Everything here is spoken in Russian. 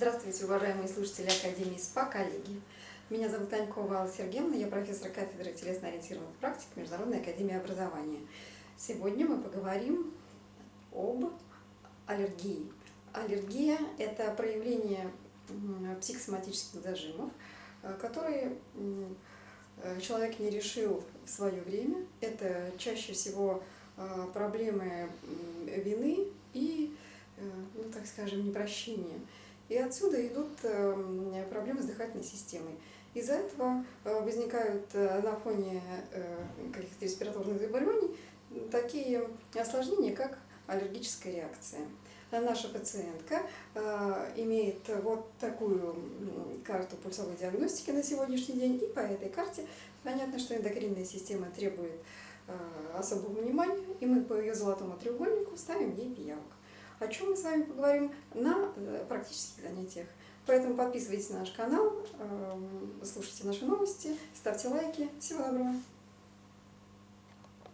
Здравствуйте, уважаемые слушатели Академии СПА, коллеги. Меня зовут Танькова Алла Сергеевна, я профессор кафедры телесно-ориентированных практик Международной академии образования. Сегодня мы поговорим об аллергии. Аллергия – это проявление психосоматических зажимов, э, которые э, человек не решил в свое время. Это чаще всего э, проблемы вины и, ну, так скажем, непрощения. И отсюда идут эм, проблемы с дыхательной системой. Из-за этого э, возникают э, на фоне э, каких-то респираторных заболеваний такие осложнения, как аллергическая реакция. Наша пациентка имеет вот такую карту пульсовой диагностики на сегодняшний день, и по этой карте понятно, что эндокринная система требует особого внимания, и мы по ее золотому треугольнику ставим ей пиявок о чем мы с вами поговорим на э, практических занятиях. Поэтому подписывайтесь на наш канал, эм, слушайте наши новости, ставьте лайки. Всего доброго!